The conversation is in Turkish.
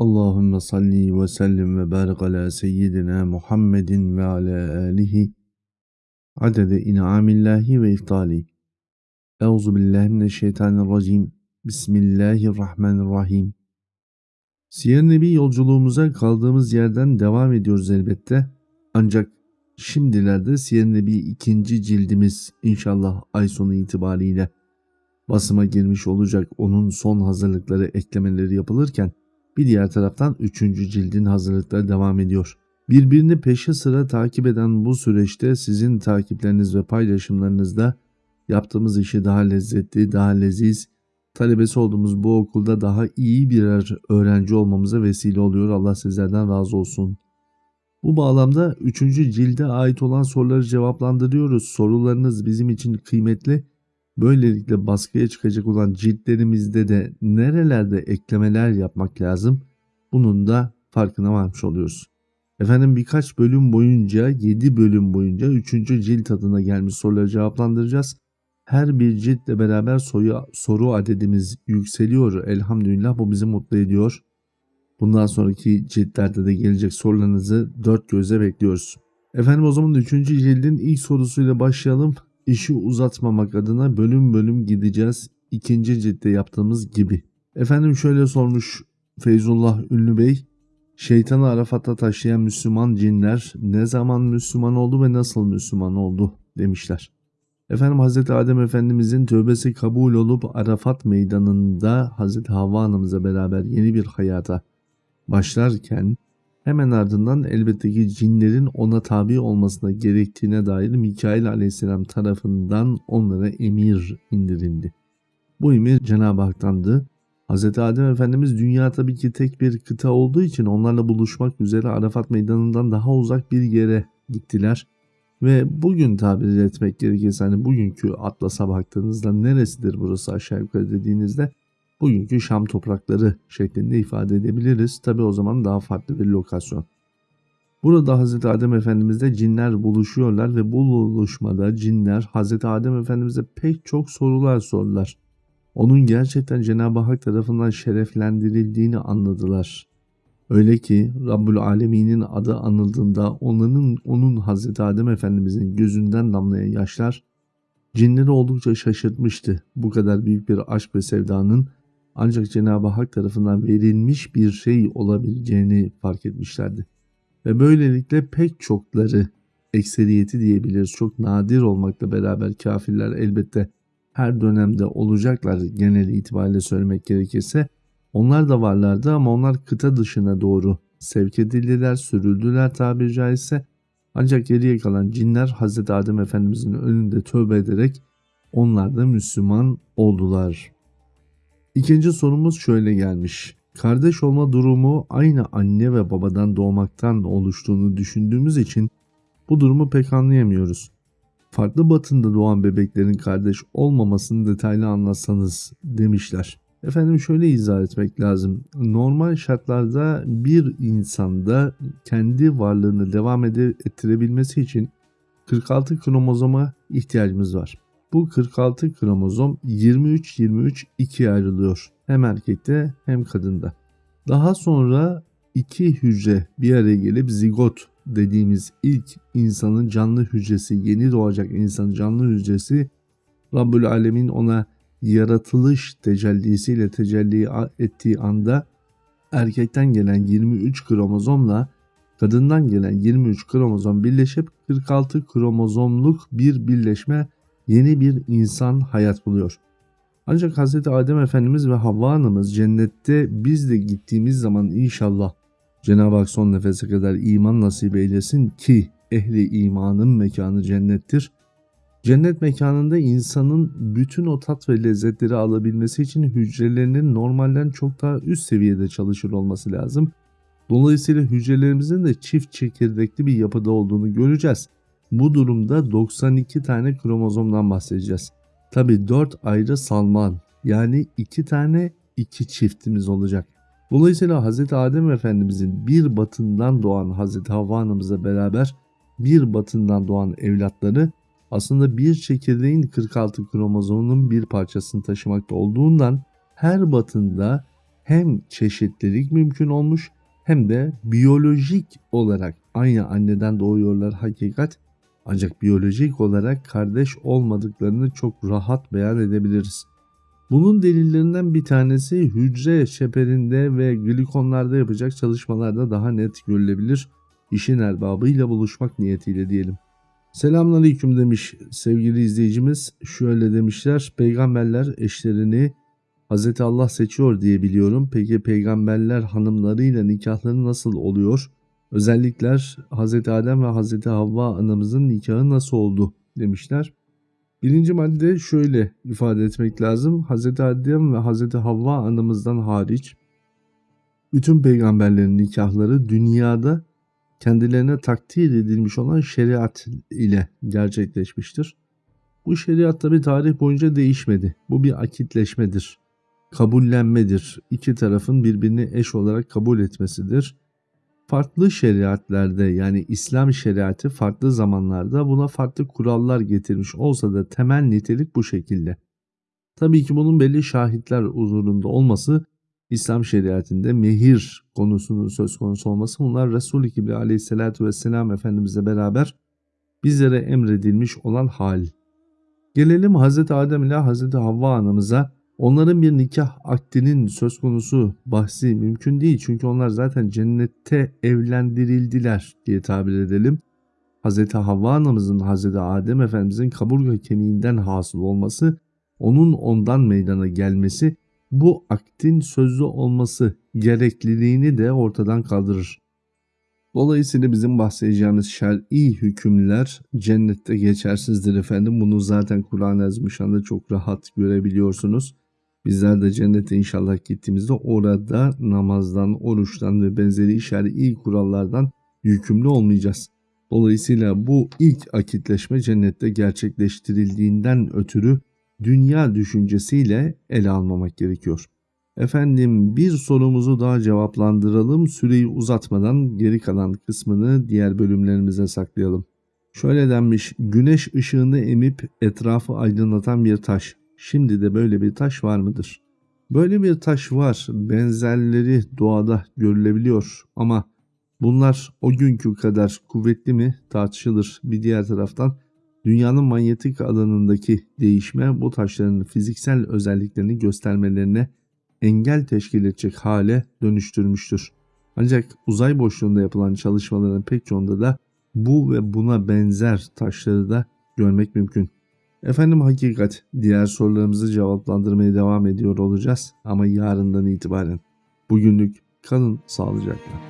Allahümme salli ve sellim ve barik ala seyyidina Muhammedin ve ala alihi adede in'amillahi ve iftali. Euzu billahi mineşşeytanirracim. Bismillahirrahmanirrahim. Siyer Nebi yolculuğumuza kaldığımız yerden devam ediyoruz elbette. Ancak şimdilerde Siyer Nebi ikinci cildimiz inşallah ay sonu itibariyle basıma girmiş olacak. Onun son hazırlıkları eklemeleri yapılırken bir diğer taraftan 3. cildin hazırlıkları devam ediyor. Birbirini peşi sıra takip eden bu süreçte sizin takipleriniz ve paylaşımlarınızda yaptığımız işi daha lezzetli, daha leziz, talebesi olduğumuz bu okulda daha iyi birer öğrenci olmamıza vesile oluyor. Allah sizlerden razı olsun. Bu bağlamda 3. cilde ait olan soruları cevaplandırıyoruz. Sorularınız bizim için kıymetli Böylelikle baskıya çıkacak olan ciltlerimizde de nerelerde eklemeler yapmak lazım bunun da farkına varmış oluyoruz. Efendim birkaç bölüm boyunca 7 bölüm boyunca 3. cilt adına gelmiş soruları cevaplandıracağız. Her bir ciltle beraber soyu, soru adedimiz yükseliyor. Elhamdülillah bu bizi mutlu ediyor. Bundan sonraki ciltlerde de gelecek sorularınızı dört göze bekliyoruz. Efendim o zaman 3. cildin ilk sorusuyla başlayalım işi uzatmamak adına bölüm bölüm gideceğiz. İkinci ciltte yaptığımız gibi. Efendim şöyle sormuş Feyzullah Ünlü Bey. Şeytanı Arafat'a taşıyan Müslüman cinler ne zaman Müslüman oldu ve nasıl Müslüman oldu demişler. Efendim Hz. Adem Efendimizin tövbesi kabul olup Arafat meydanında Hz. Havva Hanım'ıza beraber yeni bir hayata başlarken Hemen ardından elbette ki cinlerin ona tabi olmasına gerektiğine dair Mikail aleyhisselam tarafından onlara emir indirildi. Bu emir Cenab-ı Hak'tandı. Hz. Adem Efendimiz dünya tabii ki tek bir kıta olduğu için onlarla buluşmak üzere Arafat meydanından daha uzak bir yere gittiler. Ve bugün tabir etmek gerekirse hani bugünkü Atlas'a baktığınızda neresidir burası aşağı yukarı dediğinizde bugünkü Şam toprakları şeklinde ifade edebiliriz. Tabi o zaman daha farklı bir lokasyon. Burada Hz. Adem Efendimiz'de cinler buluşuyorlar ve bu buluşmada cinler Hz. Adem Efendimiz'e pek çok sorular sordular. Onun gerçekten Cenab-ı Hak tarafından şereflendirildiğini anladılar. Öyle ki Rabbül Alemin'in adı anıldığında onların onun Hz. Adem Efendimiz'in gözünden damlayan yaşlar cinleri oldukça şaşırtmıştı. Bu kadar büyük bir aşk ve sevdanın ancak Cenab-ı Hak tarafından verilmiş bir şey olabileceğini fark etmişlerdi. Ve böylelikle pek çokları ekseriyeti diyebiliriz. Çok nadir olmakla beraber kafirler elbette her dönemde olacaklar genel itibariyle söylemek gerekirse. Onlar da varlardı ama onlar kıta dışına doğru sevk edildiler, sürüldüler tabiri caizse. Ancak geriye kalan cinler Hz. Adem Efendimizin önünde tövbe ederek onlar da Müslüman oldular. İkinci sorumuz şöyle gelmiş. Kardeş olma durumu aynı anne ve babadan doğmaktan oluştuğunu düşündüğümüz için bu durumu pek anlayamıyoruz. Farklı batında doğan bebeklerin kardeş olmamasını detaylı anlatsanız demişler. Efendim şöyle izah etmek lazım. Normal şartlarda bir insanda kendi varlığını devam ettirebilmesi için 46 kromozoma ihtiyacımız var. Bu 46 kromozom 23-23 ikiye ayrılıyor. Hem erkekte hem kadında. Daha sonra iki hücre bir araya gelip zigot dediğimiz ilk insanın canlı hücresi, yeni doğacak insanın canlı hücresi Rabbül Alemin ona yaratılış tecellisiyle tecelli ettiği anda erkekten gelen 23 kromozomla kadından gelen 23 kromozom birleşip 46 kromozomluk bir birleşme yeni bir insan hayat buluyor. Ancak Hz. Adem Efendimiz ve Havva Hanımız cennette biz de gittiğimiz zaman inşallah Cenab-ı Hak son nefese kadar iman nasip eylesin ki ehli imanın mekanı cennettir. Cennet mekanında insanın bütün o tat ve lezzetleri alabilmesi için hücrelerinin normalden çok daha üst seviyede çalışır olması lazım. Dolayısıyla hücrelerimizin de çift çekirdekli bir yapıda olduğunu göreceğiz. Bu durumda 92 tane kromozomdan bahsedeceğiz. Tabi 4 ayrı salman yani 2 tane 2 çiftimiz olacak. Dolayısıyla Hz. Adem Efendimizin bir batından doğan Hz. Havva Hanım'ızla beraber bir batından doğan evlatları aslında bir çekirdeğin 46 kromozomunun bir parçasını taşımakta olduğundan her batında hem çeşitlilik mümkün olmuş hem de biyolojik olarak aynı anneden doğuyorlar hakikat ancak biyolojik olarak kardeş olmadıklarını çok rahat beyan edebiliriz. Bunun delillerinden bir tanesi hücre çeperinde ve glikonlarda yapacak çalışmalarda daha net görülebilir. İşin erbabıyla buluşmak niyetiyle diyelim. Selamünaleyküm demiş sevgili izleyicimiz. Şöyle demişler. Peygamberler eşlerini Hz. Allah seçiyor diye biliyorum. Peki peygamberler hanımlarıyla nikahları nasıl oluyor? Özellikler Hz. Adem ve Hz. Havva anamızın nikahı nasıl oldu demişler. Birinci madde şöyle ifade etmek lazım. Hz. Adem ve Hz. Havva anamızdan hariç bütün peygamberlerin nikahları dünyada kendilerine takdir edilmiş olan şeriat ile gerçekleşmiştir. Bu şeriat tabi tarih boyunca değişmedi. Bu bir akitleşmedir. Kabullenmedir. İki tarafın birbirini eş olarak kabul etmesidir. Farklı şeriatlerde yani İslam şeriatı farklı zamanlarda buna farklı kurallar getirmiş olsa da temel nitelik bu şekilde. Tabii ki bunun belli şahitler huzurunda olması İslam şeriatinde mehir konusunun söz konusu olması bunlar Resul-i Kibri aleyhissalatü vesselam Efendimizle beraber bizlere emredilmiş olan hal. Gelelim Hz. Adem ile Hz. Havva anamıza. Onların bir nikah akdinin söz konusu bahsi mümkün değil. Çünkü onlar zaten cennette evlendirildiler diye tabir edelim. Hz. Havva anamızın Hz. Adem Efendimizin kaburga kemiğinden hasıl olması, onun ondan meydana gelmesi bu aktin sözlü olması gerekliliğini de ortadan kaldırır. Dolayısıyla bizim bahsedeceğimiz şer'i hükümler cennette geçersizdir efendim. Bunu zaten Kur'an-ı çok rahat görebiliyorsunuz. Bizler de cennete inşallah gittiğimizde orada namazdan, oruçtan ve benzeri şer'i kurallardan yükümlü olmayacağız. Dolayısıyla bu ilk akitleşme cennette gerçekleştirildiğinden ötürü dünya düşüncesiyle ele almamak gerekiyor. Efendim bir sorumuzu daha cevaplandıralım. Süreyi uzatmadan geri kalan kısmını diğer bölümlerimize saklayalım. Şöyle denmiş, güneş ışığını emip etrafı aydınlatan bir taş. Şimdi de böyle bir taş var mıdır? Böyle bir taş var. Benzerleri doğada görülebiliyor ama bunlar o günkü kadar kuvvetli mi tartışılır. Bir diğer taraftan dünyanın manyetik alanındaki değişme bu taşların fiziksel özelliklerini göstermelerine engel teşkil edecek hale dönüştürmüştür. Ancak uzay boşluğunda yapılan çalışmaların pek çoğunda da bu ve buna benzer taşları da görmek mümkün. Efendim hakikat diğer sorularımızı cevaplandırmaya devam ediyor olacağız ama yarından itibaren. Bugünlük kalın sağlıcakla.